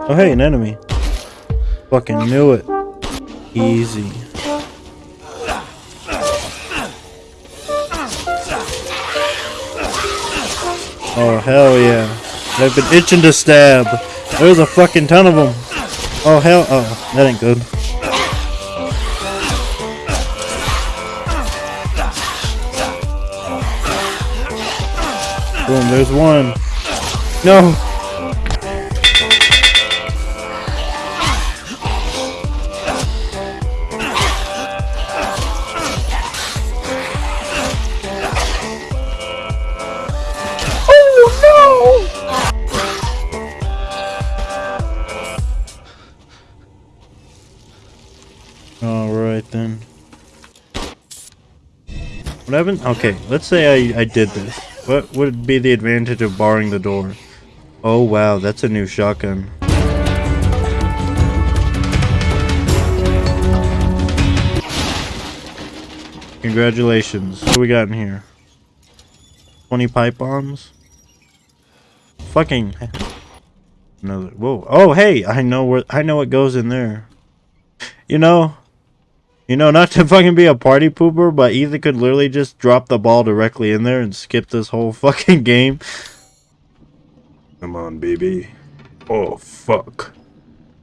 Oh, hey, an enemy. Fucking knew it. Easy. Oh, hell yeah. I've been itching to stab. There's a fucking ton of them. Oh, hell. Oh, that ain't good. Boom, there's one. No. Okay, let's say I, I did this. What would be the advantage of barring the door? Oh wow, that's a new shotgun. Congratulations. What we got in here? 20 pipe bombs? Fucking... Another... Whoa. Oh, hey! I know where... I know what goes in there. You know, you know, not to fucking be a party pooper, but Ethan could literally just drop the ball directly in there and skip this whole fucking game. Come on, baby. Oh, fuck.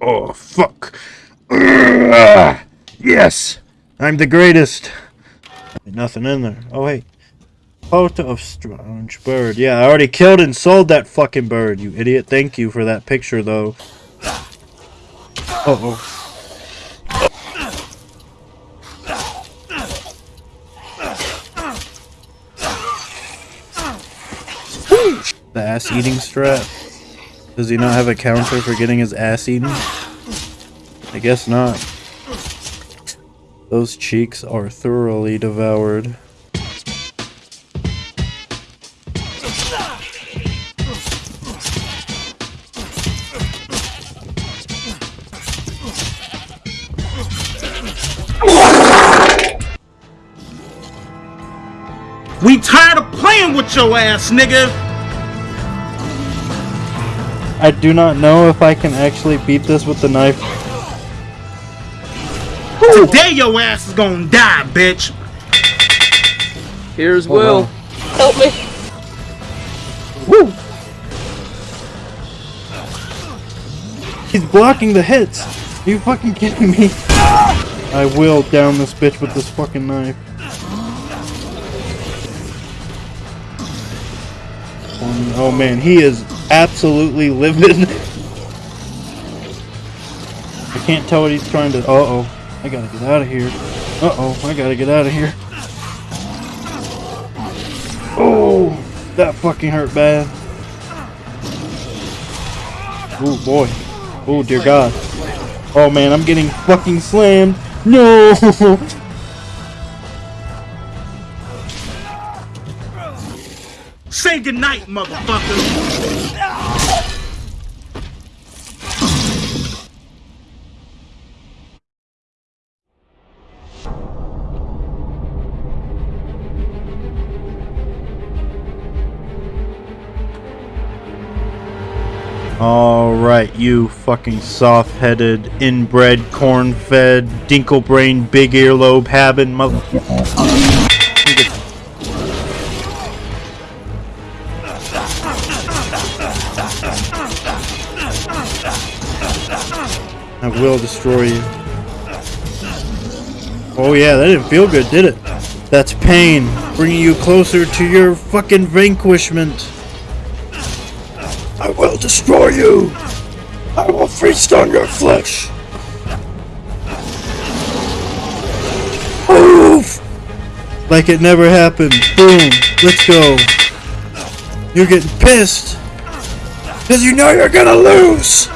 Oh, fuck. Ugh. Yes! I'm the greatest. Nothing in there. Oh, wait. Photo of strange bird. Yeah, I already killed and sold that fucking bird, you idiot. Thank you for that picture, though. Uh oh The ass eating strat? Does he not have a counter for getting his ass eaten? I guess not. Those cheeks are thoroughly devoured. We tired of playing with your ass, nigga! I do not know if I can actually beat this with the knife. Today your ass is gonna die, bitch. Here's oh, Will. Wow. Help me. Woo! He's blocking the hits. Are you fucking kidding me? I will down this bitch with this fucking knife. Oh man, he is absolutely livid. I can't tell what he's trying to... Uh-oh. I gotta get out of here. Uh-oh. I gotta get out of here. Oh! That fucking hurt bad. Oh boy. Oh dear god. Oh man, I'm getting fucking slammed. No! Say goodnight, motherfucker! Alright, you fucking soft-headed, inbred, corn-fed, dinkle-brain, big earlobe having mother- I will destroy you. Oh yeah, that didn't feel good, did it? That's pain, bringing you closer to your fucking vanquishment. I will destroy you. I will feast on your flesh. Move! Like it never happened. Boom. Let's go. You're getting pissed. Because you know you're gonna lose.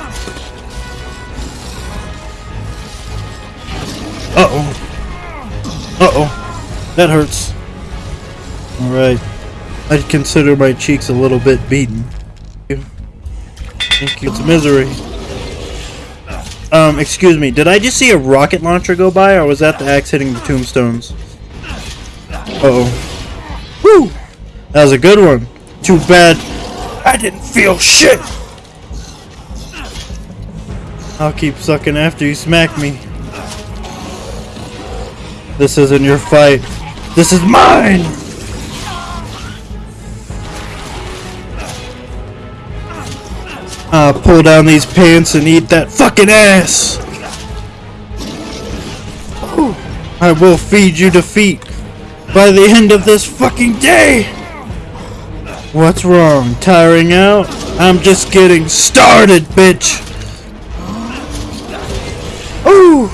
Uh-oh. Uh-oh. That hurts. Alright. I'd consider my cheeks a little bit beaten. Thank you. It's misery. Um, excuse me. Did I just see a rocket launcher go by, or was that the axe hitting the tombstones? Uh-oh. Woo! That was a good one. Too bad I didn't feel shit. I'll keep sucking after you smack me. This isn't your fight. This is mine! I'll pull down these pants and eat that fucking ass! I will feed you defeat by the end of this fucking day! What's wrong? Tiring out? I'm just getting started, bitch! Ooh!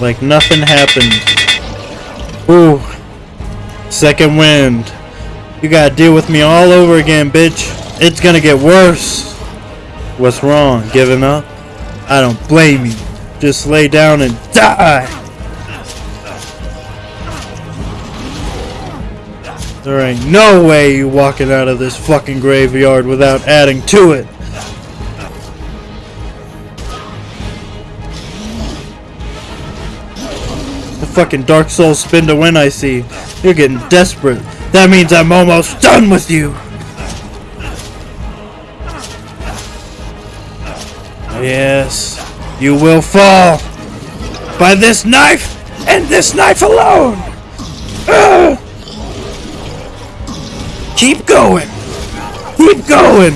Like nothing happened. Ooh. Second wind. You gotta deal with me all over again, bitch. It's gonna get worse. What's wrong? Giving up? I don't blame you. Just lay down and die! There ain't no way you walking out of this fucking graveyard without adding to it. Fucking Dark Souls spin to win I see. You're getting desperate. That means I'm almost done with you. Yes, you will fall by this knife and this knife alone. Ugh. Keep going. Keep going.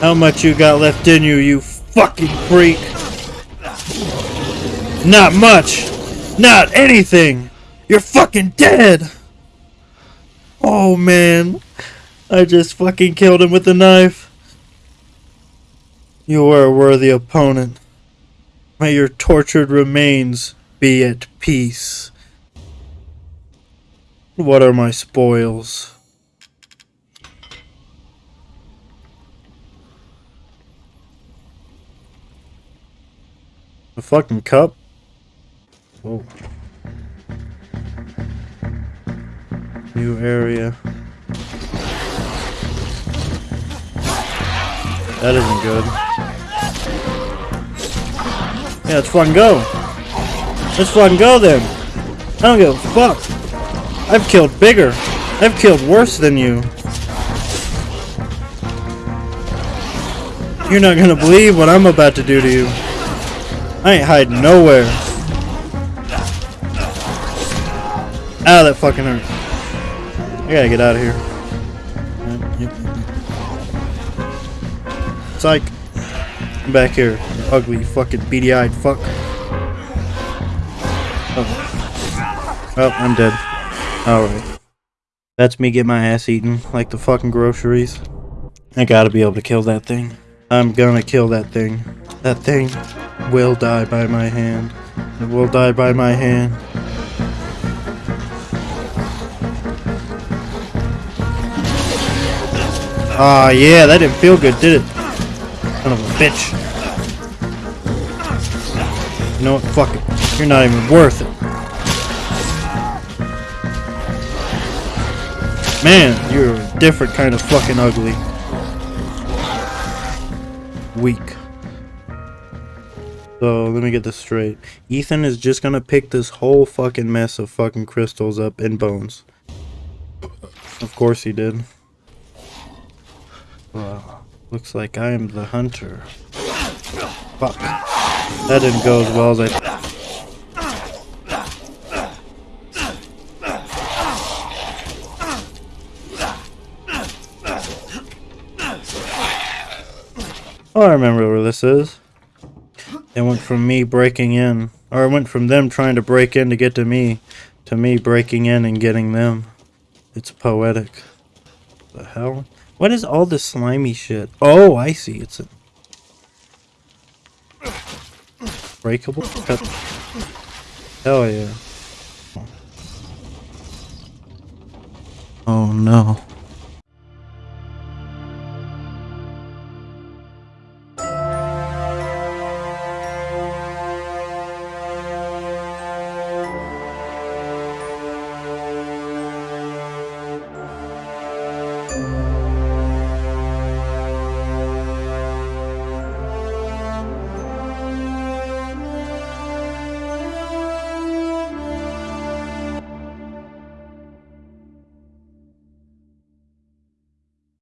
How much you got left in you, you fucking freak? Not much. Not anything. You're fucking dead. Oh man. I just fucking killed him with a knife. You are a worthy opponent. May your tortured remains be at peace. What are my spoils? A fucking cup? Whoa. New area. That isn't good. Yeah, let's fucking go. Let's fucking go then. I don't give a fuck. I've killed bigger. I've killed worse than you. You're not gonna believe what I'm about to do to you. I ain't hiding nowhere. Ow, that fucking hurt. I gotta get out of here. Psych. Come back here, you ugly fucking beady-eyed fuck. Oh. oh, I'm dead. Alright. That's me get my ass eaten, like the fucking groceries. I gotta be able to kill that thing. I'm gonna kill that thing. That thing will die by my hand. It will die by my hand. Ah, uh, yeah, that didn't feel good, did it? Son of a bitch. You know what? Fuck it. You're not even worth it. Man, you're a different kind of fucking ugly. Weak. So, let me get this straight. Ethan is just gonna pick this whole fucking mess of fucking crystals up in bones. Of course he did. Looks like I am the hunter. Fuck. That didn't go as well as I... Oh, I remember where this is. It went from me breaking in, or it went from them trying to break in to get to me, to me breaking in and getting them. It's poetic. The hell? What is all this slimy shit? Oh, I see. It's a breakable cut. Hell yeah. Oh no.